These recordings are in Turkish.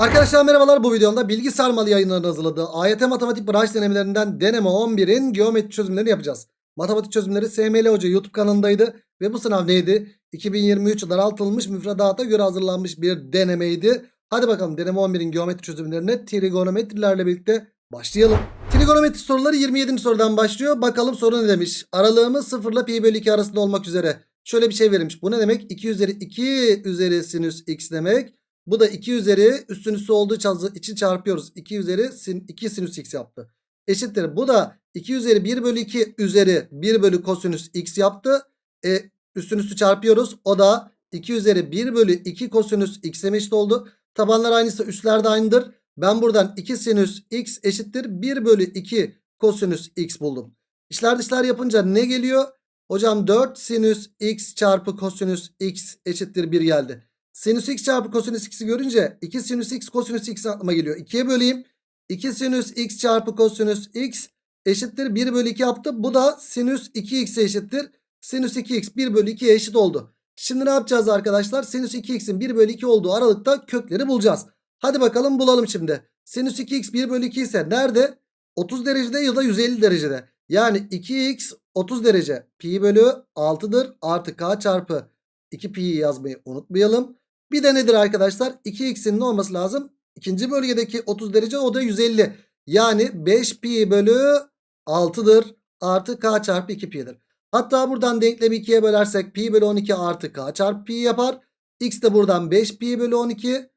Arkadaşlar merhabalar bu videomda bilgi sarmalı yayınlarının hazırladığı AYT matematik branş denemelerinden deneme 11'in geometri çözümlerini yapacağız. Matematik çözümleri SML Hoca YouTube kanalındaydı ve bu sınav neydi? 2023 daraltılmış müfredata göre hazırlanmış bir denemeydi. Hadi bakalım deneme 11'in geometri çözümlerine trigonometrilerle birlikte başlayalım. Trigonometri soruları 27. sorudan başlıyor. Bakalım soru ne demiş? Aralığımız 0 ile pi bölü 2 arasında olmak üzere. Şöyle bir şey verilmiş. Bu ne demek? 2 üzeri 2 üzeri sinüs x demek. Bu da 2 üzeri üstün üstü olduğu için çarpıyoruz. 2 üzeri sin, 2 sinüs x yaptı. Eşittir. Bu da 2 üzeri 1 bölü 2 üzeri 1 bölü kosinüs x yaptı. E, üstün üstü çarpıyoruz. O da 2 üzeri 1 bölü 2 kosinüs x'e eşit oldu. Tabanlar aynıysa üstler de aynıdır. Ben buradan 2 sinüs x eşittir 1 bölü 2 kosinüs x buldum. İşler dışlar yapınca ne geliyor? Hocam 4 sinüs x çarpı kosinüs x eşittir 1 geldi. Sinüs x çarpı kosinüs x'i görünce 2 sinüs x kosinüs x aklıma geliyor. 2'ye böleyim. 2 sinüs x çarpı kosinüs x eşittir 1 bölü 2 yaptı. Bu da sinüs 2x eşittir. Sinüs 2x 1 bölü 2'ye eşit oldu. Şimdi ne yapacağız arkadaşlar? Sinüs 2x'in 1 bölü 2 olduğu aralıkta kökleri bulacağız. Hadi bakalım bulalım şimdi. Sinüs 2x 1 bölü 2 ise nerede? 30 derecede ya da 150 derecede. Yani 2x 30 derece. Pi bölü 6'dır. Artı k çarpı 2 pi'yi yazmayı unutmayalım. Bir de nedir arkadaşlar? 2x'in ne olması lazım? İkinci bölgedeki 30 derece o da 150. Yani 5 pi bölü 6'dır. Artı k çarpı 2 pi'dir. Hatta buradan denklemi 2'ye bölersek pi bölü 12 artı k çarpı pi yapar. X de buradan 5 pi bölü 12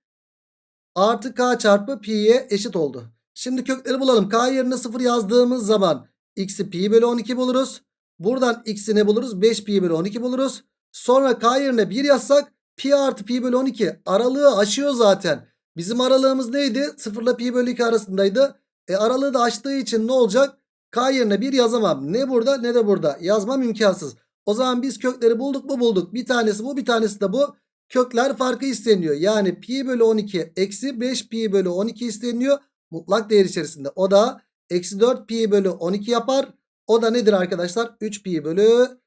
artı k çarpı pi'ye eşit oldu. Şimdi kökleri bulalım. K yerine 0 yazdığımız zaman x'i pi bölü 12 buluruz. Buradan x'i ne buluruz? 5 pi bölü 12 buluruz. Sonra k yerine 1 yazsak pi artı pi bölü 12 aralığı aşıyor zaten. Bizim aralığımız neydi? 0 ile pi bölü 2 arasındaydı. E aralığı da aştığı için ne olacak? K yerine 1 yazamam. Ne burada ne de burada. Yazmam imkansız. O zaman biz kökleri bulduk mu bulduk. Bir tanesi bu bir tanesi de bu. Kökler farkı isteniyor. Yani pi bölü 12 eksi 5 pi bölü 12 isteniyor. Mutlak değer içerisinde. O da eksi 4 pi bölü 12 yapar. O da nedir arkadaşlar? 3 pi bölü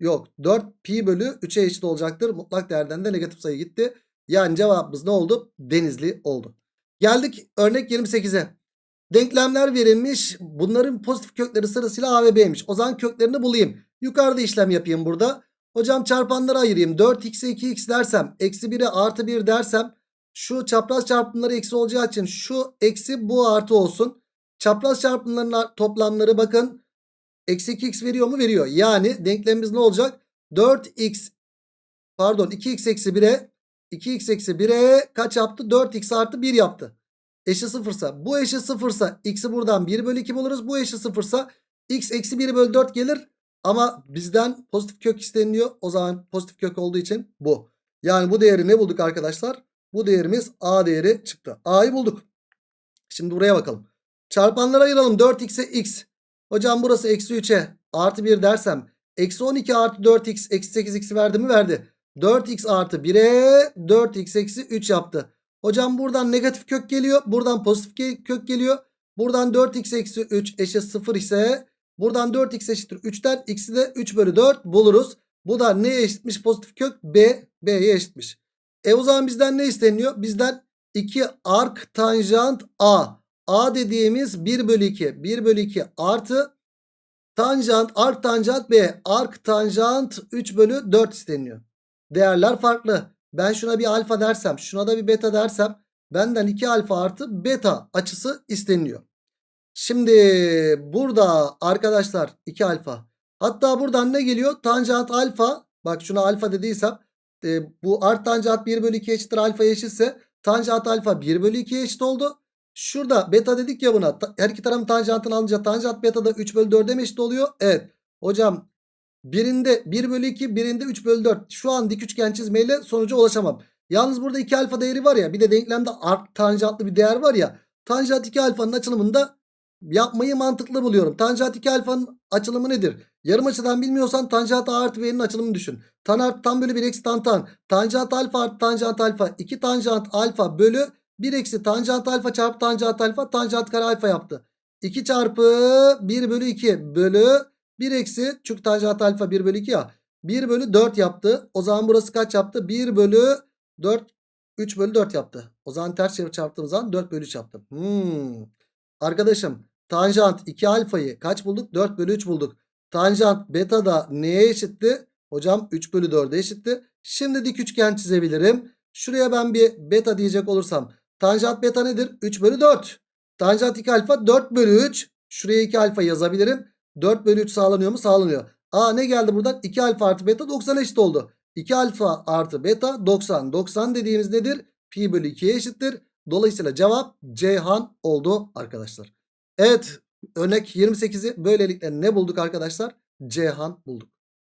yok 4 pi bölü 3'e eşit olacaktır. Mutlak değerden de negatif sayı gitti. Yani cevabımız ne oldu? Denizli oldu. Geldik örnek 28'e. Denklemler verilmiş. Bunların pozitif kökleri sırasıyla A ve B'ymiş. O zaman köklerini bulayım. Yukarıda işlem yapayım burada. Hocam çarpanları ayırayım. 4x'e 2x dersem. Eksi 1'e artı 1 dersem. Şu çapraz çarpımları eksi olacağı için şu eksi bu artı olsun. Çapraz çarpımların toplamları bakın. Eksi 2x veriyor mu? Veriyor. Yani denklemimiz ne olacak? 4x pardon 2x eksi 1'e 2x eksi 1'e kaç yaptı? 4x artı 1 yaptı. Eşi sıfırsa bu eşi sıfırsa x'i buradan 1 bölü 2 buluruz. Bu eşi sıfırsa x eksi 1 bölü 4 gelir. Ama bizden pozitif kök isteniliyor. O zaman pozitif kök olduğu için bu. Yani bu değeri ne bulduk arkadaşlar? Bu değerimiz a değeri çıktı. a'yı bulduk. Şimdi buraya bakalım. Çarpanları ayıralım. 4x'e x. Hocam burası eksi 3'e artı 1 dersem. Eksi 12 artı 4x eksi 8x verdi mi? Verdi. 4x artı 1'e 4x eksi 3 yaptı. Hocam buradan negatif kök geliyor. Buradan pozitif kök geliyor. Buradan 4x eksi 3 eşit 0 ise buradan 4x eşittir 3'ten x'i de 3 bölü 4 buluruz. Bu da neye eşitmiş pozitif kök? B. B'ye eşitmiş. E o zaman bizden ne isteniyor? Bizden 2 ark tanjant A. A dediğimiz 1 bölü 2. 1 bölü 2 artı tanjant ark tanjant B. Ark tanjant 3 bölü 4 isteniyor. Değerler farklı. Ben şuna bir alfa dersem şuna da bir beta dersem benden 2 alfa artı beta açısı isteniyor. Şimdi burada arkadaşlar 2 alfa. Hatta buradan ne geliyor? Tanjant alfa. Bak şuna alfa dediysem e, bu art tanjant 1 bölü 2 eşittir alfa eşitse tanjant alfa 1 bölü 2 eşit oldu. Şurada beta dedik ya buna. Her iki tarafın tanjantını alınca tanjant beta da 3 bölü 4'e mi eşit oluyor? Evet. Hocam birinde 1 bölü 2 birinde 3 bölü 4. Şu an dik üçgen çizmeyle sonuca ulaşamam. Yalnız burada 2 alfa değeri var ya bir de denklemde art tanjantlı bir değer var ya. Tanjant 2 alfanın açılımında yapmayı mantıklı buluyorum. Tanjant 2 alfanın açılımı nedir? Yarım açıdan bilmiyorsan tanjant a artı b'nin açılımını düşün. Tan artı tan bölü 1 eksi tan tan. Tanjant alfa artı tanjant alfa. 2 tanjant alfa bölü 1 eksi tanjant alfa çarpı tanjant alfa. Tanjant kare alfa yaptı. 2 çarpı 1 bölü 2 bölü 1 eksi çünkü tanjant alfa 1 bölü 2 ya. 1 bölü 4 yaptı. O zaman burası kaç yaptı? 1 bölü 4 3 bölü 4 yaptı. O zaman ters çevir çarptığım zaman 4 bölü 3 yaptım. Hmm. Arkadaşım tanjant 2 alfayı kaç bulduk? 4 bölü 3 bulduk. Tanjant beta da neye eşitti? Hocam 3 bölü 4'e eşitti. Şimdi dik üçgen çizebilirim. Şuraya ben bir beta diyecek olursam. Tanjant beta nedir? 3 bölü 4. Tanjant 2 alfa 4 bölü 3. Şuraya 2 alfa yazabilirim. 4 bölü 3 sağlanıyor mu? Sağlanıyor. Aa ne geldi buradan? 2 alfa artı beta 90 eşit oldu. 2 alfa artı beta 90. 90 dediğimiz nedir? Pi bölü 2'ye eşittir. Dolayısıyla cevap Ceyhan oldu arkadaşlar. Evet örnek 28'i böylelikle ne bulduk arkadaşlar? Ceyhan bulduk.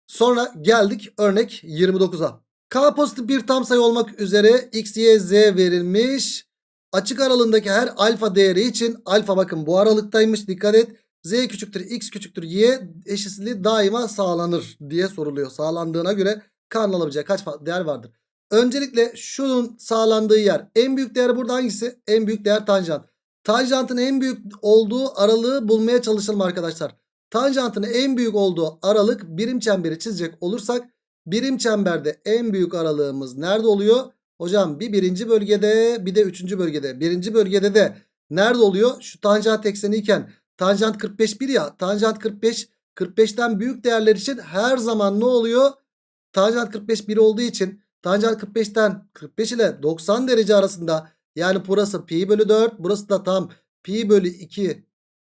Sonra geldik örnek 29'a. K pozitif bir tam sayı olmak üzere x, y, z verilmiş. Açık aralığındaki her alfa değeri için alfa bakın bu aralıktaymış dikkat et. Z küçüktür x küçüktür y eşitsizliği daima sağlanır diye soruluyor. Sağlandığına göre K'nın alabileceği kaç değer vardır? Öncelikle şunun sağlandığı yer. En büyük değer burada hangisi? En büyük değer tanjant. Tanjantın en büyük olduğu aralığı bulmaya çalışalım arkadaşlar. Tanjantın en büyük olduğu aralık birim çemberi çizecek olursak birim çemberde en büyük aralığımız nerede oluyor? Hocam bir birinci bölgede bir de üçüncü bölgede. Birinci bölgede de nerede oluyor? Şu tanjant ekseni iken tanjant 45 bir ya. Tanjant 45 45'ten büyük değerler için her zaman ne oluyor? Tanjant 45 1 olduğu için tanjant 45'ten 45 ile 90 derece arasında yani burası pi bölü 4 burası da tam pi bölü 2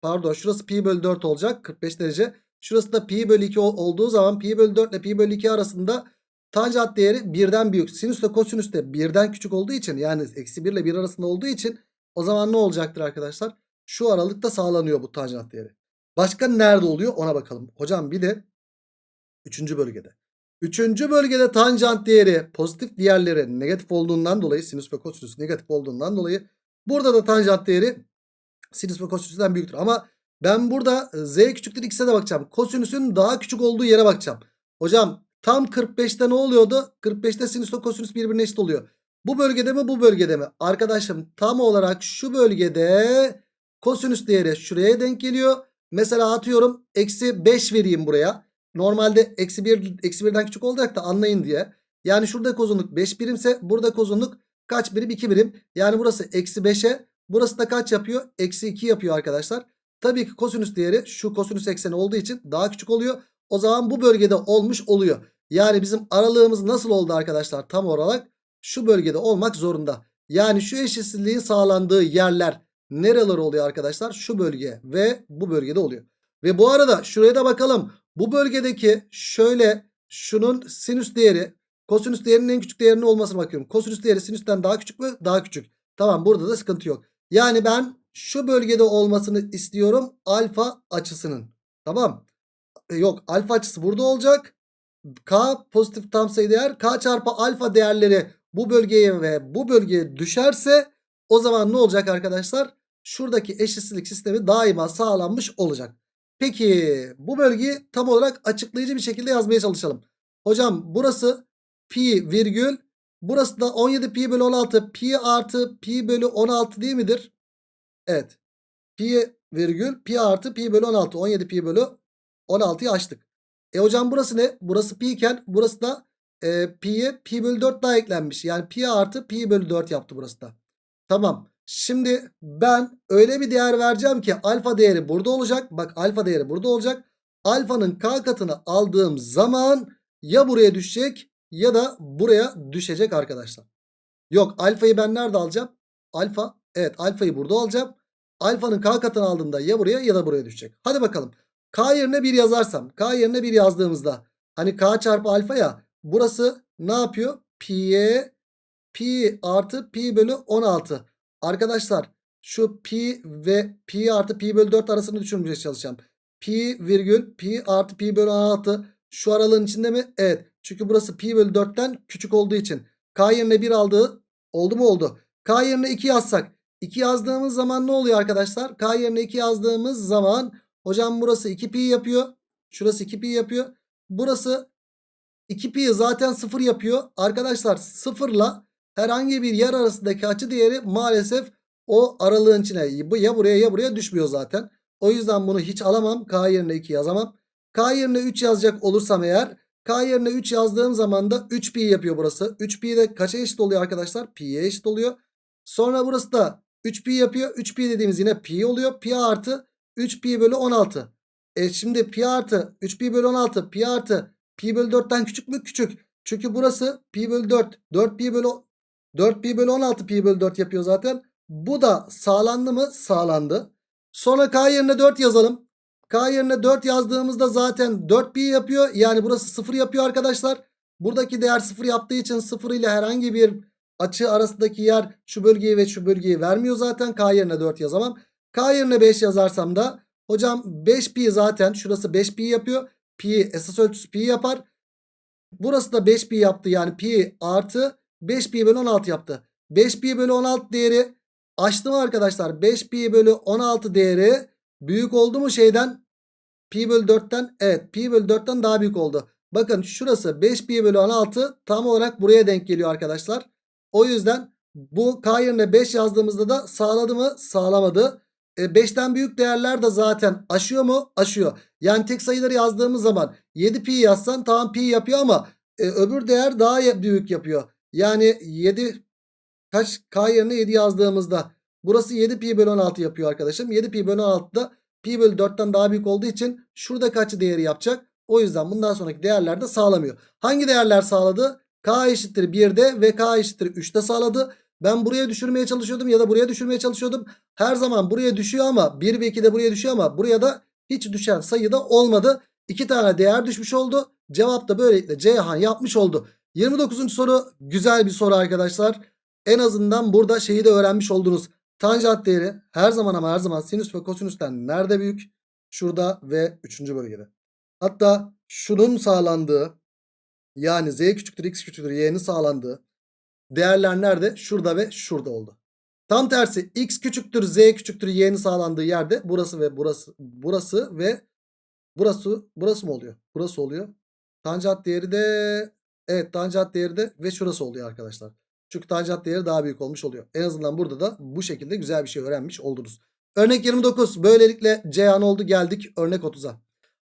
pardon şurası pi bölü 4 olacak 45 derece. Şurası da pi bölü 2 ol- olduğu zaman pi bölü 4 ile pi bölü 2 arasında tanjant değeri birden büyük. Sinüs ile kosinüs de birden küçük olduğu için yani eksi 1 ile 1 arasında olduğu için o zaman ne olacaktır arkadaşlar? Şu aralıkta sağlanıyor bu tanjant değeri. Başka nerede oluyor ona bakalım. Hocam bir de 3. bölgede. Üçüncü bölgede tanjant değeri pozitif diğerleri negatif olduğundan dolayı sinüs ve kosinüs negatif olduğundan dolayı burada da tanjant değeri sinüs ve kosinüsten büyüktür. Ama ben burada e, z küçüktür x'e de bakacağım. Kosinüsün daha küçük olduğu yere bakacağım. Hocam tam 45'te ne oluyordu? 45'te sinüs ve kosinüs birbirine eşit oluyor. Bu bölgede mi bu bölgede mi? Arkadaşım tam olarak şu bölgede kosinüs değeri şuraya denk geliyor. Mesela atıyorum eksi 5 vereyim buraya. Normalde eksi 1 eksi 1'den küçük olacak da anlayın diye. Yani şurada uzunluk 5 birimse burada uzunluk kaç birim? 2 birim. Yani burası eksi 5'e burası da kaç yapıyor? Eksi 2 yapıyor arkadaşlar. Tabii ki kosinüs değeri şu kosinüs ekseni olduğu için daha küçük oluyor. O zaman bu bölgede olmuş oluyor. Yani bizim aralığımız nasıl oldu arkadaşlar? Tam olarak şu bölgede olmak zorunda. Yani şu eşitsizliğin sağlandığı yerler nereler oluyor arkadaşlar? Şu bölge ve bu bölgede oluyor. Ve bu arada şuraya da bakalım. Bu bölgedeki şöyle şunun sinüs değeri kosinüs değerinin en küçük değerinin olmasına bakıyorum. Kosinüs değeri sinüsten daha küçük mü? Daha küçük. Tamam burada da sıkıntı yok. Yani ben şu bölgede olmasını istiyorum alfa açısının. Tamam. E, Yok alfa açısı burada olacak. K pozitif tam sayı değer. K çarpı alfa değerleri bu bölgeye ve bu bölgeye düşerse o zaman ne olacak arkadaşlar? Şuradaki eşitsizlik sistemi daima sağlanmış olacak. Peki bu bölgeyi tam olarak açıklayıcı bir şekilde yazmaya çalışalım. Hocam burası pi virgül burası da 17 pi bölü 16 pi artı pi bölü 16 değil midir? Evet. Pi virgül pi artı pi bölü 16 17 pi bölü 16'yı açtık. E hocam burası ne? Burası pi iken burası da e, pi'ye pi bölü 4 daha eklenmiş. Yani pi artı pi bölü 4 yaptı burası da. Tamam. Şimdi ben öyle bir değer vereceğim ki alfa değeri burada olacak. Bak alfa değeri burada olacak. Alfanın k katını aldığım zaman ya buraya düşecek ya da buraya düşecek arkadaşlar. Yok alfayı ben nerede alacağım? Alfa evet alfayı burada alacağım. Alfanın k katını aldığımda ya buraya ya da buraya düşecek. Hadi bakalım. K yerine 1 yazarsam. K yerine 1 yazdığımızda. Hani k çarpı alfa ya. Burası ne yapıyor? Pi'ye pi artı pi bölü 16. Arkadaşlar şu pi ve pi artı pi bölü 4 arasını düşünmeye çalışacağım. Pi virgül pi artı pi bölü 16 şu aralığın içinde mi? Evet. Çünkü burası pi bölü 4'ten küçük olduğu için. K yerine 1 aldığı oldu mu oldu. K yerine 2 yazsak. 2 yazdığımız zaman ne oluyor arkadaşlar? K yerine 2 yazdığımız zaman hocam burası 2 pi yapıyor. Şurası 2 pi yapıyor. Burası 2 pi zaten 0 yapıyor. Arkadaşlar 0 ile herhangi bir yer arasındaki açı değeri maalesef o aralığın içine ya buraya ya buraya düşmüyor zaten. O yüzden bunu hiç alamam. K yerine 2 yazamam. K yerine 3 yazacak olursam eğer K yerine 3 yazdığım zaman da 3 pi yapıyor burası. 3 pi de kaça eşit oluyor arkadaşlar? Pi'ye eşit oluyor. Sonra burası da 3 pi yapıyor. 3 pi dediğimiz yine pi oluyor. Pi artı 3 pi bölü 16. E şimdi pi artı 3 pi bölü 16 pi artı pi bölü 4'ten küçük mü? Küçük. Çünkü burası pi bölü 4. 4 pi bölü 4 pi bölü 16 pi bölü 4 yapıyor zaten. Bu da sağlandı mı? Sağlandı. Sonra k yerine 4 yazalım. K yerine 4 yazdığımızda zaten 4 pi yapıyor. Yani burası 0 yapıyor arkadaşlar. Buradaki değer 0 yaptığı için 0 ile herhangi bir açı arasındaki yer şu bölgeyi ve şu bölgeyi vermiyor zaten. K yerine 4 yazamam. K yerine 5 yazarsam da hocam 5 pi zaten şurası 5 pi yapıyor. Pi esas ölçüsü pi yapar. Burası da 5 pi yaptı. Yani pi artı 5 pi bölü 16 yaptı. 5 pi bölü 16 değeri açtım arkadaşlar. 5 pi bölü 16 değeri büyük oldu mu şeyden? Pi bölü 4'ten evet pi bölü 4'ten daha büyük oldu. Bakın şurası 5 pi bölü 16 tam olarak buraya denk geliyor arkadaşlar. O yüzden bu k yerine 5 yazdığımızda da sağladı mı? Sağlamadı. E 5'ten büyük değerler de zaten aşıyor mu? Aşıyor. Yani tek sayıları yazdığımız zaman 7 pi yazsan tamam pi yapıyor ama e, öbür değer daha büyük yapıyor. Yani 7 kaç k yerine 7 yazdığımızda burası 7 pi bölü 16 yapıyor arkadaşım. 7 pi bölü 16'da pi bölü 4'ten daha büyük olduğu için şurada kaç değeri yapacak? O yüzden bundan sonraki değerler de sağlamıyor. Hangi değerler sağladı? K eşittir 1'de ve K eşittir 3'te sağladı. Ben buraya düşürmeye çalışıyordum ya da buraya düşürmeye çalışıyordum. Her zaman buraya düşüyor ama 1 ve 2 de buraya düşüyor ama buraya da hiç düşen sayıda olmadı. 2 tane değer düşmüş oldu. Cevap da böylelikle Ceyhan yapmış oldu. 29. soru güzel bir soru arkadaşlar. En azından burada şeyi de öğrenmiş oldunuz. Tanjant değeri her zaman ama her zaman sinüs ve kosinüsten nerede büyük? Şurada ve 3. bölgede. Hatta şunun sağlandığı yani z küçüktür x küçüktür y'nin sağlandığı değerler nerede? Şurada ve şurada oldu. Tam tersi x küçüktür z küçüktür y'nin sağlandığı yerde burası ve burası burası ve burası burası mı oluyor? Burası oluyor. Tanjant değeri de evet tanjant değeri de ve şurası oluyor arkadaşlar. Çünkü tanjant değeri daha büyük olmuş oluyor. En azından burada da bu şekilde güzel bir şey öğrenmiş oldunuz. Örnek 29. Böylelikle Ceyhan oldu geldik örnek 30'a.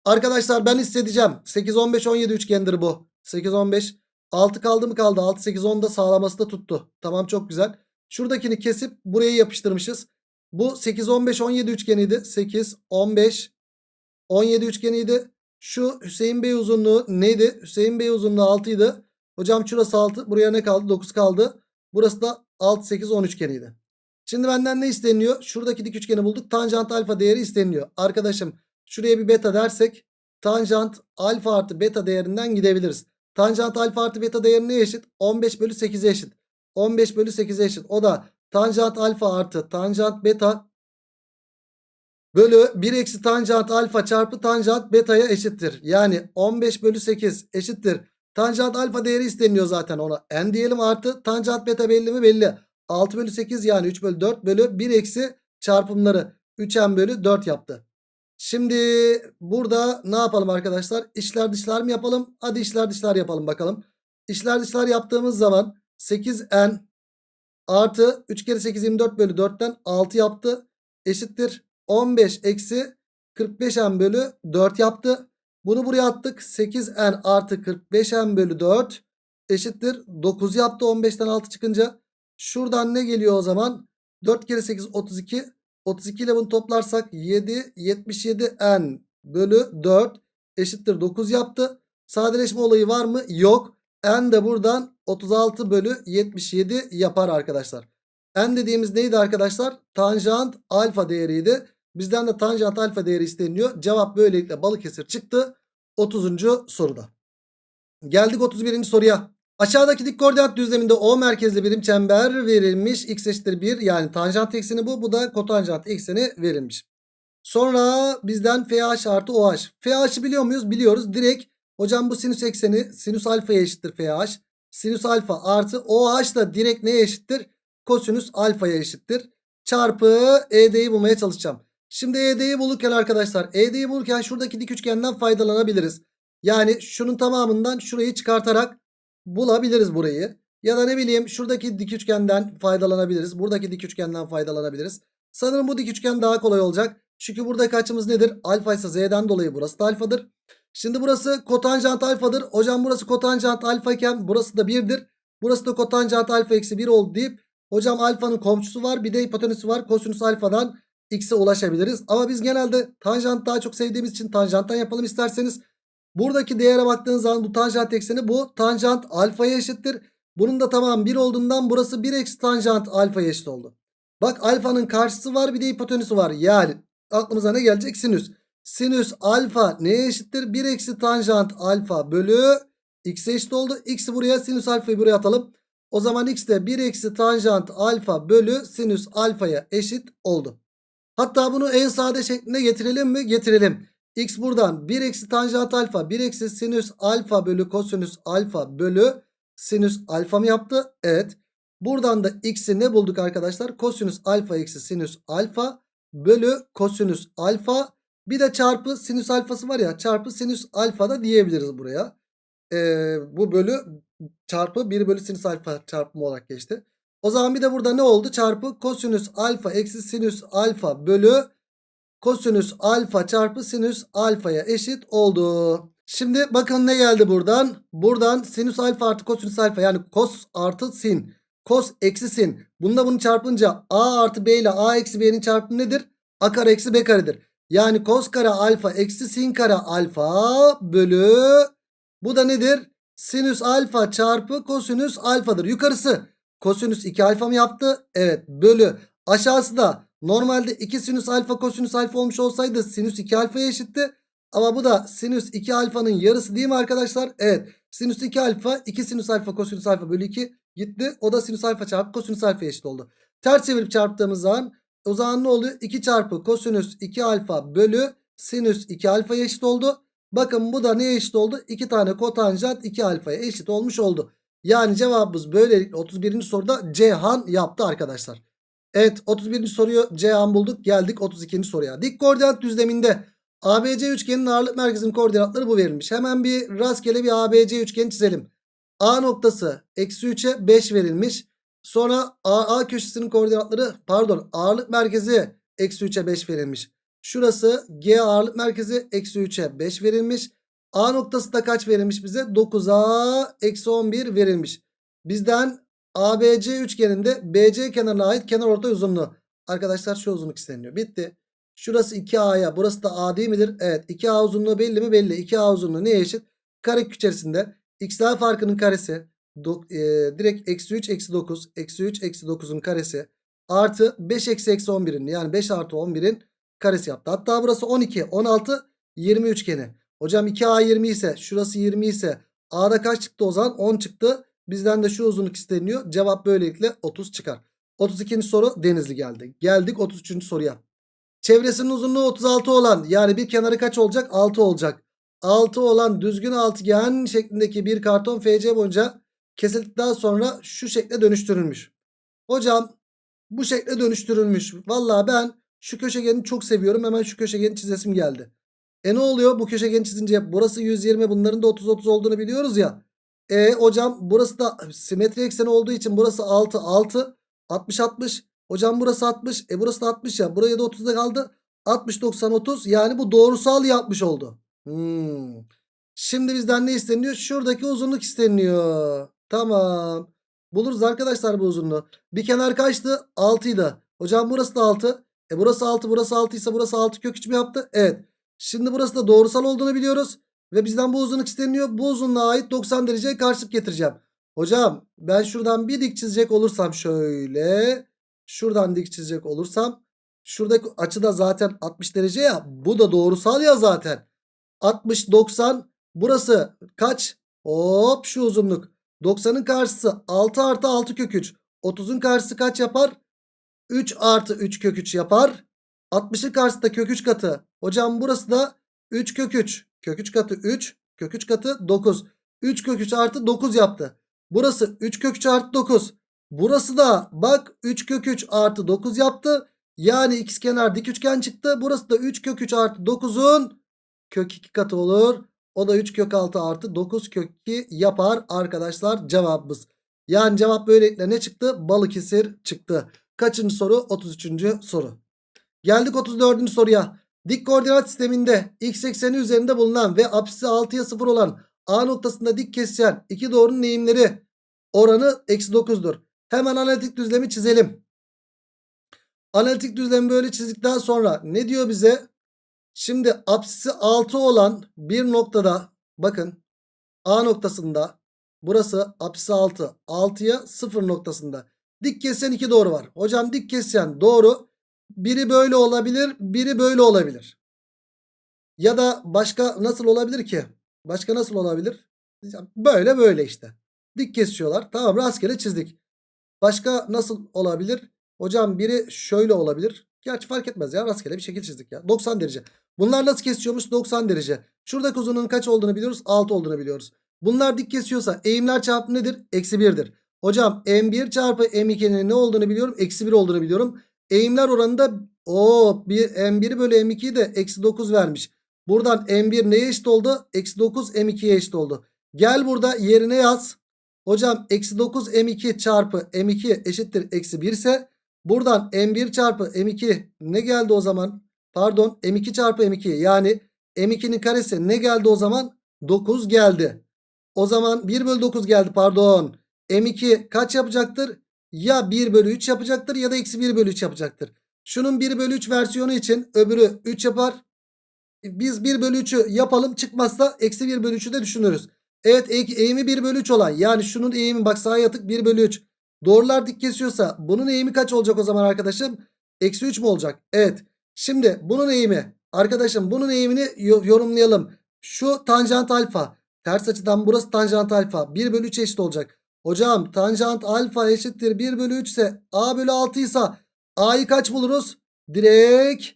Arkadaşlar ben hissedeceğim. 8 15 17 üçgendir bu. 8 15 6 kaldı mı kaldı. 6 8 10 da sağlaması da tuttu. Tamam çok güzel. Şuradakini kesip buraya yapıştırmışız. Bu 8 15 17 üçgeniydi. 8 15 17 üçgeniydi. Şu Hüseyin Bey uzunluğu neydi? Hüseyin Bey uzunluğu 6 idi. Hocam şurası 6. Buraya ne kaldı? 9 kaldı. Burası da 6 8 10 üçgeniydi. Şimdi benden ne isteniyor? Şuradaki dik üçgeni bulduk. Tanjant alfa değeri isteniyor. Arkadaşım şuraya bir beta dersek tanjant alfa artı beta değerinden gidebiliriz. Tanjant alfa artı beta değeri ne eşit? 15 bölü 8'e eşit. 15 bölü 8'e eşit. O da tanjant alfa artı tanjant beta bölü 1 eksi tanjant alfa çarpı tanjant beta'ya eşittir. Yani 15 bölü 8 eşittir. Tanjant alfa değeri isteniyor zaten ona. N diyelim artı tanjant beta belli mi? Belli. 6 bölü 8 yani 3 bölü 4 bölü 1 eksi çarpımları 3n bölü 4 yaptı. Şimdi burada ne yapalım arkadaşlar? İşler dışlar mı yapalım? Hadi işler dışlar yapalım bakalım. İşler dışlar yaptığımız zaman 8n artı 3 kere 8 24 bölü 4'ten 6 yaptı. Eşittir 15 eksi 45n bölü 4 yaptı. Bunu buraya attık. 8n artı 45n bölü 4 eşittir 9 yaptı 15'ten 6 çıkınca. Şuradan ne geliyor o zaman? 4 kere 8 32. 32 ile bunu toplarsak 7 77 n bölü 4 eşittir 9 yaptı. Sadeleşme olayı var mı? Yok. N de buradan 36 bölü 77 yapar arkadaşlar. N dediğimiz neydi arkadaşlar? Tanjant alfa değeriydi. Bizden de tanjant alfa değeri isteniyor. Cevap böylelikle Balıkesir çıktı. 30. soruda. Geldik 31. soruya. Aşağıdaki dik koordinat düzleminde O merkezli birim çember verilmiş. X eşittir 1 yani tanjant ekseni bu. Bu da kotanjant ekseni verilmiş. Sonra bizden FH artı OH. FH'ı biliyor muyuz? Biliyoruz. Direkt hocam bu sinüs ekseni sinüs alfaya eşittir FH. Sinüs alfa artı OH da direkt neye eşittir? Kosinüs alfaya eşittir. Çarpı ED'yi bulmaya çalışacağım. Şimdi ED'yi bulurken arkadaşlar ED'yi bulurken şuradaki dik üçgenden faydalanabiliriz. Yani şunun tamamından şurayı çıkartarak bulabiliriz burayı. Ya da ne bileyim şuradaki dik üçgenden faydalanabiliriz. Buradaki dik üçgenden faydalanabiliriz. Sanırım bu dik üçgen daha kolay olacak. Çünkü buradaki açımız nedir? Alfa ise z'den dolayı burası da alfadır. Şimdi burası kotanjant alfadır. Hocam burası kotanjant alfa iken burası da 1'dir. Burası da kotanjant alfa eksi 1 oldu deyip hocam alfanın komşusu var bir de hipotenüsü var. Kosinüs alfadan x'e ulaşabiliriz. Ama biz genelde tanjant daha çok sevdiğimiz için tanjanttan yapalım isterseniz. Buradaki değere baktığınız zaman bu tanjant ekseni bu tanjant alfaya eşittir. Bunun da tamam 1 olduğundan burası 1 eksi tanjant alfaya eşit oldu. Bak alfanın karşısı var bir de hipotenüsü var. Yani aklımıza ne gelecek? Sinüs. Sinüs alfa neye eşittir? 1 eksi tanjant alfa bölü x'e eşit oldu. X'i buraya sinüs alfayı buraya atalım. O zaman x de 1 eksi tanjant alfa bölü sinüs alfaya eşit oldu. Hatta bunu en sade şeklinde getirelim mi? Getirelim. X buradan 1 eksi tanjant alfa 1 eksi sinüs alfa bölü kosinüs alfa bölü sinüs alfa mı yaptı? Evet. Buradan da x'i ne bulduk arkadaşlar? Kosinüs alfa eksi sinüs alfa bölü kosinüs alfa bir de çarpı sinüs alfası var ya çarpı sinüs alfa da diyebiliriz buraya. Ee, bu bölü çarpı 1 bölü sinüs alfa çarpımı olarak geçti. O zaman bir de burada ne oldu? Çarpı kosinüs alfa eksi sinüs alfa bölü kosinüs alfa çarpı sinüs alfaya eşit oldu. Şimdi bakın ne geldi buradan? Buradan sinüs alfa artı kosinüs alfa yani kos artı sin. Kos eksi sin. Bununla bunu çarpınca a artı b ile a eksi b'nin çarpımı nedir? a kare eksi b karedir. Yani kos kare alfa eksi sin kare alfa bölü bu da nedir? Sinüs alfa çarpı kosinüs alfadır. Yukarısı kosinüs 2 alfa mı yaptı? Evet bölü aşağısı da normalde 2 sinüs alfa kosinüs alfa olmuş olsaydı sinüs 2 alfaya eşitti. Ama bu da sinüs 2 alfanın yarısı değil mi arkadaşlar? Evet sinüs 2 alfa 2 sinüs alfa kosinüs alfa bölü 2 gitti. O da sinüs alfa çarpı kosinüs alfa eşit oldu. Ters çevirip çarptığımız zaman o zaman ne oluyor? 2 çarpı kosinüs 2 alfa bölü sinüs 2 alfaya eşit oldu. Bakın bu da neye eşit oldu? 2 tane kotanjant 2 alfaya eşit olmuş oldu. Yani cevabımız böylelikle 31. soruda Cihan yaptı arkadaşlar. Evet 31. soruyu Cihan bulduk. Geldik 32. soruya. Dik koordinat düzleminde ABC üçgenin ağırlık merkezinin koordinatları bu verilmiş. Hemen bir rastgele bir ABC üçgeni çizelim. A noktası eksi 3'e 5 verilmiş. Sonra AA köşesinin koordinatları pardon ağırlık merkezi eksi 3'e 5 verilmiş. Şurası G ağırlık merkezi eksi 3'e 5 verilmiş. A noktası da kaç verilmiş bize? 9'a eksi 11 verilmiş. Bizden ABC üçgeninde BC kenarına ait kenar ortay uzunluğu. Arkadaşlar şu uzunluk isteniyor. Bitti. Şurası 2A'ya burası da A değil midir? Evet 2A uzunluğu belli mi? Belli. 2A uzunluğu neye eşit? Karekök içerisinde x'ler farkının karesi do, e, direkt eksi 3 eksi 9 eksi 3 eksi 9'un karesi artı 5 eksi eksi 11'in yani 5 artı 11'in karesi yaptı. Hatta burası 12 16 20 üçgeni. Hocam 2A 20 ise şurası 20 ise A'da kaç çıktı o zaman? 10 çıktı. Bizden de şu uzunluk isteniyor. Cevap böylelikle 30 çıkar. 32. soru Denizli geldi. Geldik 33. soruya. Çevresinin uzunluğu 36 olan yani bir kenarı kaç olacak? 6 olacak. 6 olan düzgün altıgen şeklindeki bir karton FC boyunca kesildikten sonra şu şekle dönüştürülmüş. Hocam bu şekle dönüştürülmüş. Valla ben şu köşegeni çok seviyorum. Hemen şu köşegeni çizesim geldi. E ne oluyor bu köşegeni çizince? Burası 120 bunların da 30-30 olduğunu biliyoruz ya. E hocam burası da simetri ekseni olduğu için burası 6 6 60 60. Hocam burası 60. E burası da 60 ya. Buraya da 30'da kaldı. 60 90 30 yani bu doğrusal yapmış oldu. Hmm. Şimdi bizden ne isteniyor? Şuradaki uzunluk isteniyor. Tamam. Buluruz arkadaşlar bu uzunluğu. Bir kenar kaçtı? 6 idi. Hocam burası da 6. E burası 6 burası 6 ise burası 6 kök 3 mü yaptı? Evet. Şimdi burası da doğrusal olduğunu biliyoruz. Ve bizden bu uzunluk isteniyor. Bu uzunluğa ait 90 dereceye karşılık getireceğim. Hocam ben şuradan bir dik çizecek olursam şöyle. Şuradan dik çizecek olursam. Şuradaki açı da zaten 60 derece ya. Bu da doğrusal ya zaten. 60 90 burası kaç? Hop şu uzunluk. 90'ın karşısı 6 artı 6 kök 3. 30'un karşısı kaç yapar? 3 artı 3 kök 3 yapar. 60'ın karşısı da kök 3 katı. Hocam burası da 3 kök 3. Kök 3 katı 3. Kök 3 katı 9. 3 kök 3 artı 9 yaptı. Burası 3 kök 3 artı 9. Burası da bak 3 kök 3 artı 9 yaptı. Yani ikizkenar dik üçgen çıktı. Burası da 3 kök 3 artı 9'un kök 2 katı olur. O da 3 kök 6 artı 9 kök 2 yapar arkadaşlar cevabımız. Yani cevap böylelikle ne çıktı? Balıkesir çıktı. Kaçıncı soru? 33. soru. Geldik 34. soruya. Dik koordinat sisteminde x ekseni üzerinde bulunan ve apsisi 6'ya 0 olan A noktasında dik kesişen iki doğrunun eğimleri oranı eksi 9'dur. Hemen analitik düzlemi çizelim. Analitik düzlemi böyle çizdikten sonra ne diyor bize? Şimdi apsisi 6 olan bir noktada bakın A noktasında burası apsisi 6. 6'ya 0 noktasında. Dik kesişen iki doğru var. Hocam dik kesişen doğru biri böyle olabilir biri böyle olabilir. Ya da başka nasıl olabilir ki? Başka nasıl olabilir? Böyle böyle işte. Dik kesiyorlar. Tamam rastgele çizdik. Başka nasıl olabilir? Hocam biri şöyle olabilir. Gerçi fark etmez ya rastgele bir şekil çizdik ya. 90 derece. Bunlar nasıl kesiyormuş? 90 derece. Şuradaki uzunluğun kaç olduğunu biliyoruz. 6 olduğunu biliyoruz. Bunlar dik kesiyorsa eğimler çarpımı nedir? Eksi 1'dir. Hocam M1 çarpı M2'nin ne olduğunu biliyorum. Eksi 1 olduğunu biliyorum. Eğimler oranında o bir M1 bölü M2'yi de eksi 9 vermiş. Buradan M1 neye eşit oldu? Eksi 9 M2'ye eşit oldu. Gel burada yerine yaz. Hocam eksi 9 M2 çarpı M2 eşittir eksi 1 ise buradan M1 çarpı M2 ne geldi o zaman? Pardon M2 çarpı M2 yani M2'nin karesi ne geldi o zaman? 9 geldi. O zaman 1 bölü 9 geldi pardon. M2 kaç yapacaktır? Ya 1 bölü 3 yapacaktır ya da eksi 1 bölü 3 yapacaktır. Şunun 1 bölü 3 versiyonu için öbürü 3 yapar. Biz 1 bölü 3'ü yapalım çıkmazsa eksi 1 bölü 3'ü de düşünürüz. Evet eğimi 1 bölü 3 olan yani şunun eğimi bak sağa yatık 1 bölü 3. Doğrular dik kesiyorsa bunun eğimi kaç olacak o zaman arkadaşım? Eksi 3 mü olacak? Evet. Şimdi bunun eğimi arkadaşım bunun eğimini yorumlayalım. Şu tanjant alfa ters açıdan burası tanjant alfa 1 bölü 3 eşit olacak. Hocam tanjant alfa eşittir 1 bölü 3 ise a bölü 6 ise a'yı kaç buluruz? Direkt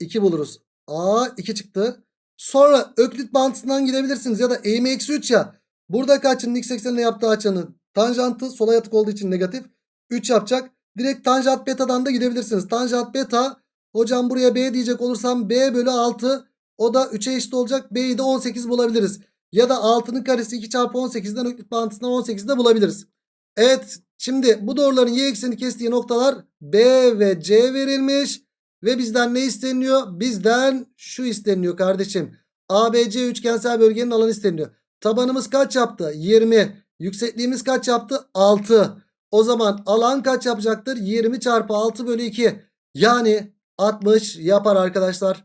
2 buluruz. a 2 çıktı. Sonra öklit bağıntısından gidebilirsiniz ya da eğimi eksi 3 ya. Burada kaçın x eksenine yaptığı açının tanjantı sola yatık olduğu için negatif 3 yapacak. Direkt tanjant beta'dan da gidebilirsiniz. Tanjant beta hocam buraya b diyecek olursam b bölü 6 o da 3'e eşit olacak. b'yi de 18 bulabiliriz. Ya da 6'nın karesi 2 çarpı 18'den öklit bağıntısından 18'de bulabiliriz. Evet şimdi bu doğruların y ekseni kestiği noktalar B ve C verilmiş. Ve bizden ne isteniyor? Bizden şu isteniyor kardeşim. ABC üçgensel bölgenin alanı isteniyor. Tabanımız kaç yaptı? 20. Yüksekliğimiz kaç yaptı? 6. O zaman alan kaç yapacaktır? 20 çarpı 6 bölü 2. Yani 60 yapar arkadaşlar.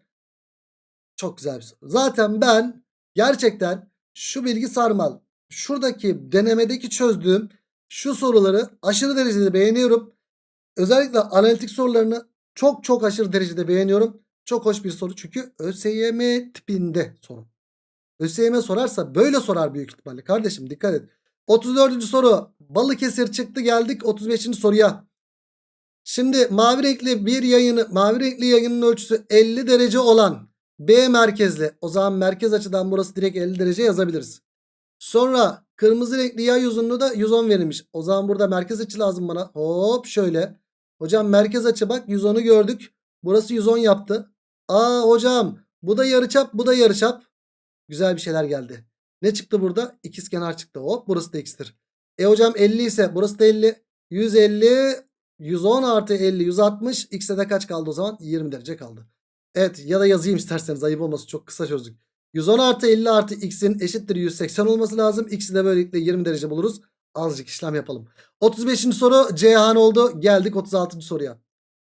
Çok güzel bir soru. Zaten ben gerçekten şu bilgi sarmal. Şuradaki denemedeki çözdüğüm şu soruları aşırı derecede beğeniyorum. Özellikle analitik sorularını çok çok aşırı derecede beğeniyorum. Çok hoş bir soru çünkü ÖSYM tipinde soru. ÖSYM sorarsa böyle sorar büyük ihtimalle. Kardeşim dikkat et. 34. soru. Balıkesir çıktı geldik 35. soruya. Şimdi mavi renkli bir yayını mavi renkli yayının ölçüsü 50 derece olan B merkezli. O zaman merkez açıdan burası direkt 50 derece yazabiliriz. Sonra kırmızı renkli yay uzunluğu da 110 verilmiş. O zaman burada merkez açı lazım bana. Hop şöyle. Hocam merkez açı bak 110'u gördük. Burası 110 yaptı. Aa hocam bu da yarıçap bu da yarıçap. Güzel bir şeyler geldi. Ne çıktı burada? İkizkenar çıktı. Hop burası da x'tir. E hocam 50 ise burası da 50. 150 110 artı 50 160 x'e de kaç kaldı o zaman? 20 derece kaldı. Evet ya da yazayım isterseniz ayıp olmasın çok kısa çözdük. 110 artı 50 artı x'in eşittir 180 olması lazım. X'i de böylelikle 20 derece buluruz. Azıcık işlem yapalım. 35. soru Ceyhan oldu. Geldik 36. soruya.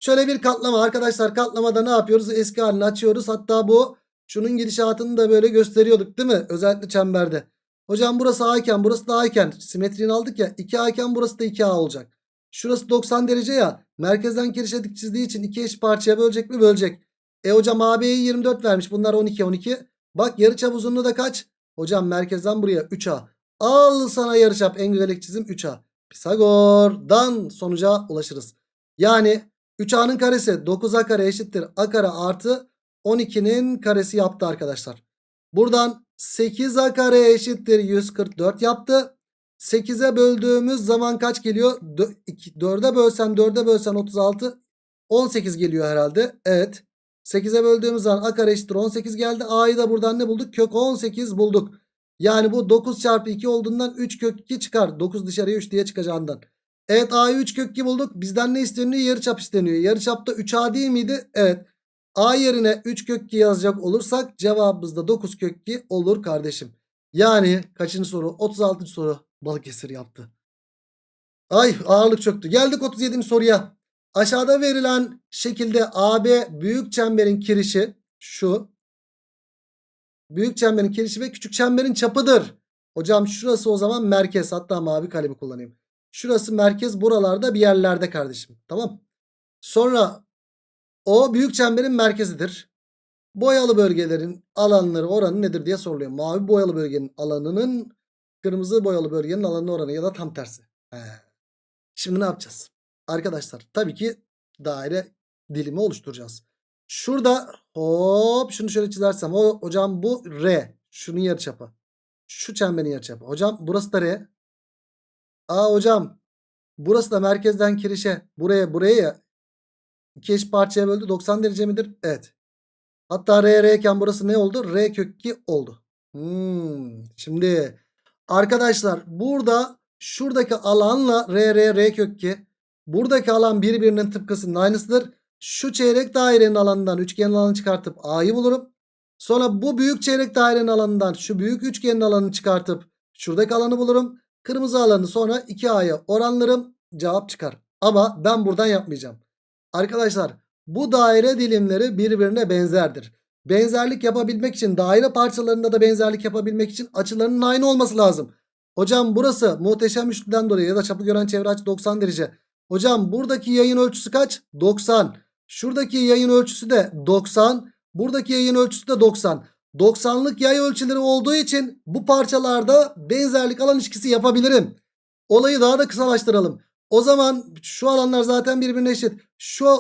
Şöyle bir katlama arkadaşlar katlamada ne yapıyoruz? Eski halini açıyoruz. Hatta bu şunun gidişatını da böyle gösteriyorduk değil mi? Özellikle çemberde. Hocam burası A iken burası da A iken simetriğini aldık ya 2A iken burası da 2A olacak. Şurası 90 derece ya merkezden kirişe çizdiği için iki eş parçaya bölecek mi? Bölecek. E hocam AB'yi 24 vermiş bunlar 12 12. Bak yarıçap uzunluğu da kaç? Hocam merkezden buraya 3A. Al sana yarıçap en güzel çizim 3A. Pisagor'dan sonuca ulaşırız. Yani 3A'nın karesi 9A kare eşittir A kare artı 12'nin karesi yaptı arkadaşlar. Buradan 8A kare eşittir 144 yaptı. 8'e böldüğümüz zaman kaç geliyor? 4'e bölsen 4'e bölsen 36 18 geliyor herhalde. Evet. 8'e böldüğümüz zaman a kare eşittir 18 geldi. A'yı da buradan ne bulduk? Kök 18 bulduk. Yani bu 9 çarpı 2 olduğundan 3 kök 2 çıkar. 9 dışarıya 3 diye çıkacağından. Evet A'yı 3 kök 2 bulduk. Bizden ne isteniyor? Yarıçap isteniyor. Yarıçapta 3A değil miydi? Evet. A yerine 3 kök 2 yazacak olursak cevabımız da 9 kök 2 olur kardeşim. Yani kaçıncı soru? 36. soru Balıkesir yaptı. Ay ağırlık çöktü. Geldik 37. soruya. Aşağıda verilen şekilde AB büyük çemberin kirişi şu. Büyük çemberin kirişi ve küçük çemberin çapıdır. Hocam şurası o zaman merkez. Hatta mavi kalemi kullanayım. Şurası merkez buralarda bir yerlerde kardeşim. Tamam. Sonra o büyük çemberin merkezidir. Boyalı bölgelerin alanları oranı nedir diye soruluyor. Mavi boyalı bölgenin alanının kırmızı boyalı bölgenin alanı oranı ya da tam tersi. He. Şimdi ne yapacağız? Arkadaşlar tabii ki daire dilimi oluşturacağız. Şurada hop şunu şöyle çizersem o hocam bu R. Şunun yarıçapı. Şu çemberin yarıçapı. Hocam burası da R. Aa hocam burası da merkezden kirişe buraya buraya ya eş parçaya böldü 90 derece midir? Evet. Hatta R R burası ne oldu? R kök 2 oldu. Hmm. Şimdi arkadaşlar burada şuradaki alanla R R R kök 2 buradaki alan birbirinin tıpkısının aynısıdır. Şu çeyrek dairenin alanından üçgenin alanını çıkartıp A'yı bulurum. Sonra bu büyük çeyrek dairenin alanından şu büyük üçgenin alanını çıkartıp şuradaki alanı bulurum. Kırmızı alanı sonra 2A'ya oranlarım cevap çıkar. Ama ben buradan yapmayacağım. Arkadaşlar bu daire dilimleri birbirine benzerdir. Benzerlik yapabilmek için daire parçalarında da benzerlik yapabilmek için açılarının aynı olması lazım. Hocam burası muhteşem üçlüden dolayı ya da çapı gören çevre açı 90 derece. Hocam buradaki yayın ölçüsü kaç? 90. Şuradaki yayın ölçüsü de 90. Buradaki yayın ölçüsü de 90. 90'lık yay ölçüleri olduğu için bu parçalarda benzerlik alan ilişkisi yapabilirim. Olayı daha da kısalaştıralım. O zaman şu alanlar zaten birbirine eşit. Şu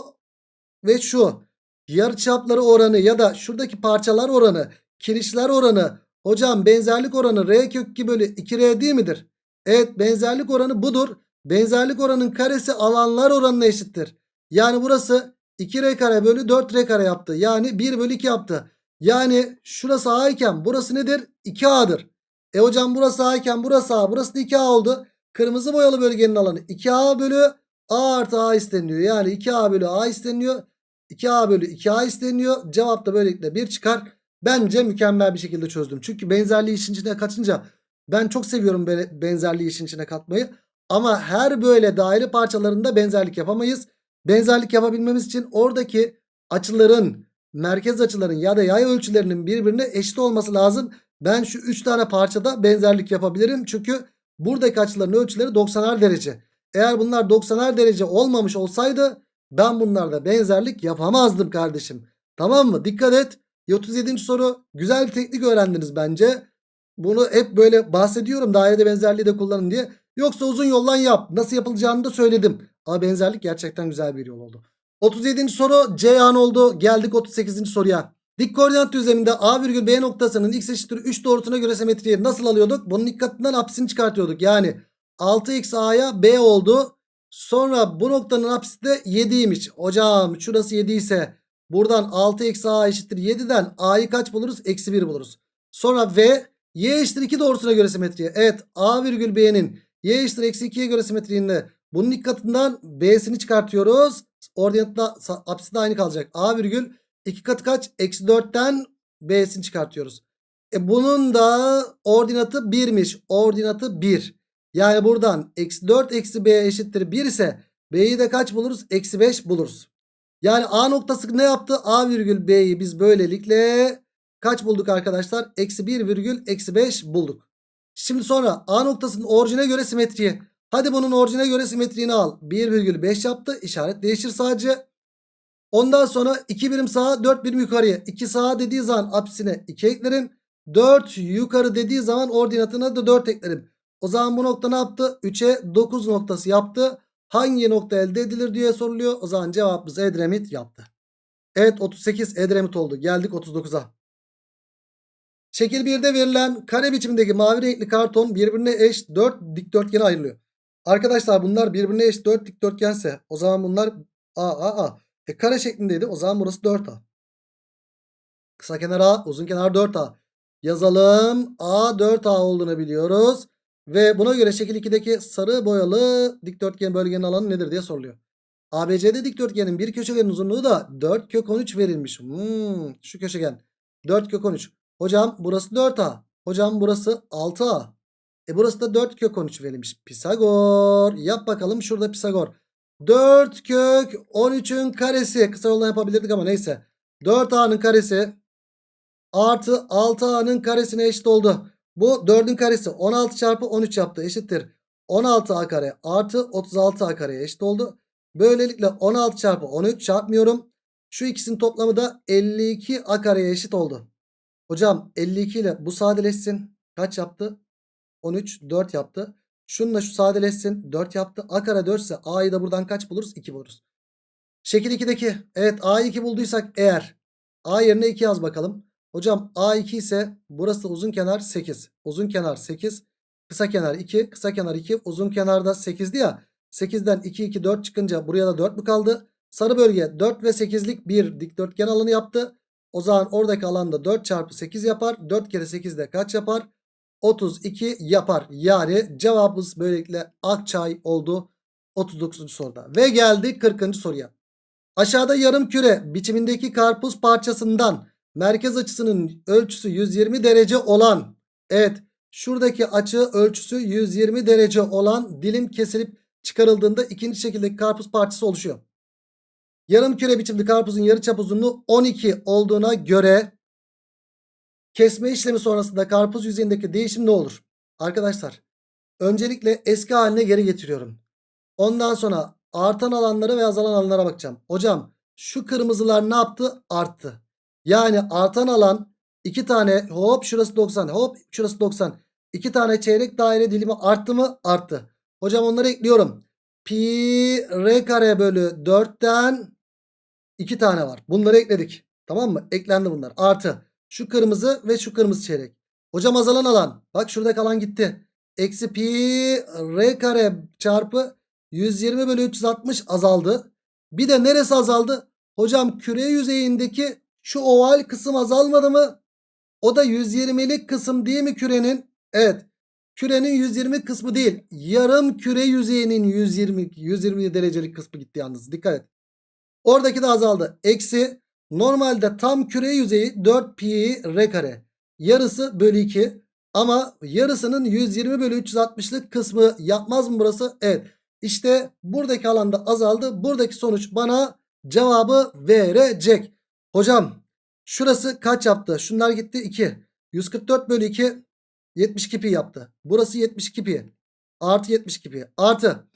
ve şu yarıçapları oranı ya da şuradaki parçalar oranı, kirişler oranı. Hocam benzerlik oranı R kök 2 bölü 2R değil midir? Evet benzerlik oranı budur. Benzerlik oranın karesi alanlar oranına eşittir. Yani burası 2R kare bölü 4R kare yaptı. Yani 1 bölü 2 yaptı. Yani şurası A iken burası nedir? 2A'dır. E hocam burası A iken burası A. Burası da 2A oldu. Kırmızı boyalı bölgenin alanı 2A bölü A artı A isteniyor. Yani 2A bölü A isteniyor. 2A bölü 2A isteniyor. Cevap da böylelikle 1 çıkar. Bence mükemmel bir şekilde çözdüm. Çünkü benzerliği işin içine katınca ben çok seviyorum böyle benzerliği işin içine katmayı. Ama her böyle daire parçalarında benzerlik yapamayız. Benzerlik yapabilmemiz için oradaki açıların, merkez açıların ya da yay ölçülerinin birbirine eşit olması lazım. Ben şu 3 tane parçada benzerlik yapabilirim. Çünkü buradaki açıların ölçüleri 90'ar derece. Eğer bunlar 90'ar derece olmamış olsaydı ben bunlarda benzerlik yapamazdım kardeşim. Tamam mı? Dikkat et. 37. soru güzel bir teknik öğrendiniz bence. Bunu hep böyle bahsediyorum dairede benzerliği de kullanın diye. Yoksa uzun yoldan yap. Nasıl yapılacağını da söyledim. Ama benzerlik gerçekten güzel bir yol oldu. 37. soru C an oldu. Geldik 38. soruya. Dik koordinat düzleminde A virgül B noktasının x eşittir 3 doğrusuna göre simetriyi nasıl alıyorduk? Bunun dikkatinden apsisini çıkartıyorduk. Yani 6x A'ya B oldu. Sonra bu noktanın apsisi de 7'ymiş. Hocam şurası 7 ise buradan 6x A eşittir 7'den A'yı kaç buluruz? Eksi 1 buluruz. Sonra V y eşittir 2 doğrusuna göre simetriye. Evet A virgül B'nin y eşittir eksi 2'ye göre simetriğinde bunun dikkatinden B'sini çıkartıyoruz. Ordinatla apsisi de aynı kalacak. A virgül 2 katı kaç? Eksi 4'ten B'sini çıkartıyoruz. E bunun da ordinatı 1'miş. Ordinatı 1. Yani buradan eksi 4 eksi B eşittir 1 ise B'yi de kaç buluruz? Eksi 5 buluruz. Yani A noktası ne yaptı? A virgül B'yi biz böylelikle kaç bulduk arkadaşlar? Eksi 1 virgül eksi 5 bulduk. Şimdi sonra A noktasının orijine göre simetriye. Hadi bunun orijine göre simetriğini al. 1,5 yaptı. İşaret değişir sadece. Ondan sonra 2 birim sağa 4 birim yukarıya. 2 sağa dediği zaman apsine 2 eklerim. 4 yukarı dediği zaman ordinatına da 4 eklerim. O zaman bu nokta ne yaptı? 3'e 9 noktası yaptı. Hangi nokta elde edilir diye soruluyor. O zaman cevabımız Edremit yaptı. Evet 38 Edremit oldu. Geldik 39'a. Şekil 1'de verilen kare biçimindeki mavi renkli karton birbirine eş 4 dikdörtgene ayrılıyor. Arkadaşlar bunlar birbirine eş 4 dikdörtgense o zaman bunlar A A A. E kare şeklindeydi o zaman burası 4A. Kısa kenar A uzun kenar 4A. Yazalım A 4A olduğunu biliyoruz. Ve buna göre şekil 2'deki sarı boyalı dikdörtgen bölgenin alanı nedir diye soruluyor. ABCD dikdörtgenin bir köşegenin uzunluğu da 4 kök 13 verilmiş. Hmm, şu köşegen 4 kök 13. Hocam burası 4A. Hocam burası 6A. E burası da 4 kök 13 verilmiş. Pisagor. Yap bakalım şurada Pisagor. 4 kök 13'ün karesi. Kısa yoldan yapabilirdik ama neyse. 4A'nın karesi artı 6A'nın karesine eşit oldu. Bu 4'ün karesi 16 çarpı 13 yaptı. Eşittir. 16A kare artı 36A kareye eşit oldu. Böylelikle 16 çarpı 13 çarpmıyorum. Şu ikisinin toplamı da 52A kareye eşit oldu. Hocam 52 ile bu sadeleşsin. Kaç yaptı? 13 4 yaptı. Şununla şu sadeleşsin. 4 yaptı. A kare 4 ise A'yı da buradan kaç buluruz? 2 buluruz. Şekil 2'deki evet A'yı 2 bulduysak eğer A yerine 2 yaz bakalım. Hocam A2 ise burası uzun kenar 8. Uzun kenar 8. Kısa kenar 2. Kısa kenar 2. Uzun kenarda 8'di ya. 8'den 2 2 4 çıkınca buraya da 4 mü kaldı? Sarı bölge 4 ve 8'lik bir dikdörtgen alanı yaptı. O zaman oradaki alanda 4 çarpı 8 yapar. 4 kere 8 de kaç yapar? 32 yapar. Yani cevabımız böylelikle Akçay oldu 39. soruda. Ve geldik 40. soruya. Aşağıda yarım küre biçimindeki karpuz parçasından merkez açısının ölçüsü 120 derece olan evet şuradaki açı ölçüsü 120 derece olan dilim kesilip çıkarıldığında ikinci şekildeki karpuz parçası oluşuyor. Yarım küre biçimli karpuzun yarıçap uzunluğu 12 olduğuna göre kesme işlemi sonrasında karpuz yüzeyindeki değişim ne olur? Arkadaşlar öncelikle eski haline geri getiriyorum. Ondan sonra artan alanlara ve azalan alanlara bakacağım. Hocam şu kırmızılar ne yaptı? Arttı. Yani artan alan 2 tane hop şurası 90 hop şurası 90. 2 tane çeyrek daire dilimi arttı mı? Arttı. Hocam onları ekliyorum. Pi r kare bölü 4'ten 2 tane var. Bunları ekledik. Tamam mı? Eklendi bunlar. Artı. Şu kırmızı ve şu kırmızı çeyrek. Hocam azalan alan. Bak şuradaki alan gitti. Eksi pi r kare çarpı 120 bölü 360 azaldı. Bir de neresi azaldı? Hocam küre yüzeyindeki şu oval kısım azalmadı mı? O da 120'lik kısım değil mi kürenin? Evet. Kürenin 120 kısmı değil. Yarım küre yüzeyinin 120 120 derecelik kısmı gitti yalnız. Dikkat et. Oradaki de azaldı. Eksi normalde tam küre yüzeyi 4 pi r kare. Yarısı bölü 2. Ama yarısının 120 bölü 360'lık kısmı yapmaz mı burası? Evet. İşte buradaki alanda azaldı. Buradaki sonuç bana cevabı verecek. Hocam şurası kaç yaptı? Şunlar gitti 2. 144 bölü 2 72 pi yaptı. Burası 72 pi. Artı 72 pi. Artı.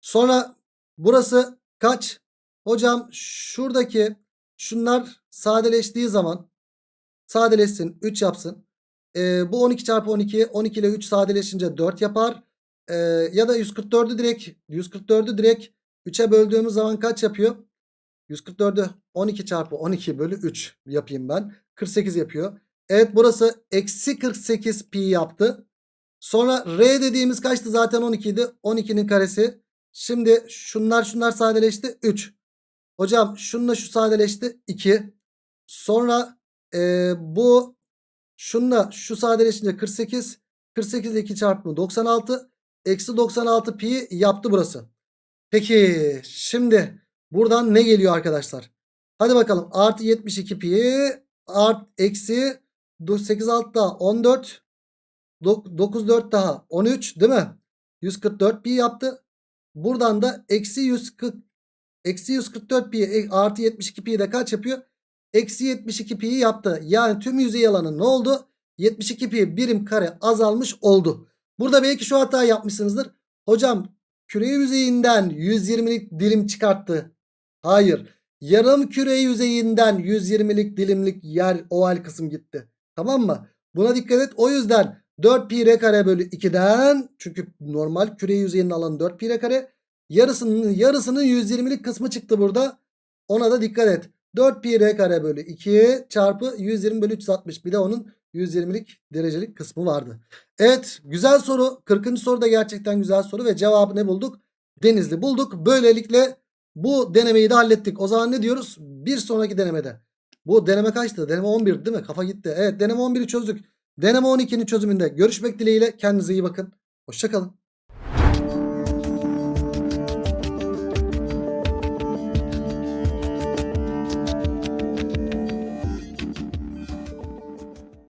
Sonra burası kaç? Hocam şuradaki şunlar sadeleştiği zaman sadeleşsin 3 yapsın. Ee, bu 12 çarpı 12 12 ile 3 sadeleşince 4 yapar. Ee, ya da 144'ü direkt 144'ü direkt 3'e böldüğümüz zaman kaç yapıyor? 144'ü 12 çarpı 12 bölü 3 yapayım ben. 48 yapıyor. Evet burası eksi 48 pi yaptı. Sonra r dediğimiz kaçtı zaten 12 idi. 12'nin karesi. Şimdi şunlar şunlar sadeleşti 3. Hocam şununla şu sadeleşti 2. Sonra e, bu şununla şu sadeleşince 48. 48 ile 2 çarpımı 96. Eksi 96 pi yaptı burası. Peki şimdi buradan ne geliyor arkadaşlar? Hadi bakalım artı 72 pi art eksi 8 6 daha 14 9 4 daha 13 değil mi? 144 pi yaptı. Buradan da eksi 140 eksi 144 pi e, artı 72 pi de kaç yapıyor? Eksi 72 pi yaptı. Yani tüm yüzey alanı ne oldu? 72 pi birim kare azalmış oldu. Burada belki şu hata yapmışsınızdır. Hocam küre yüzeyinden 120'lik dilim çıkarttı. Hayır. Yarım küre yüzeyinden 120'lik dilimlik yer oval kısım gitti. Tamam mı? Buna dikkat et. O yüzden 4 pi r kare bölü 2'den çünkü normal küre yüzeyinin alanı 4 pi r kare. Yarısının yarısının 120'lik kısmı çıktı burada. Ona da dikkat et. 4 pi r kare bölü 2 çarpı 120 bölü 360. Bir de onun 120'lik derecelik kısmı vardı. Evet güzel soru. 40. soru da gerçekten güzel soru ve cevabı ne bulduk? Denizli bulduk. Böylelikle bu denemeyi de hallettik. O zaman ne diyoruz? Bir sonraki denemede. Bu deneme kaçtı? Deneme 11 değil mi? Kafa gitti. Evet deneme 11'i çözdük. Deneme 12'nin çözümünde görüşmek dileğiyle. Kendinize iyi bakın. Hoşçakalın.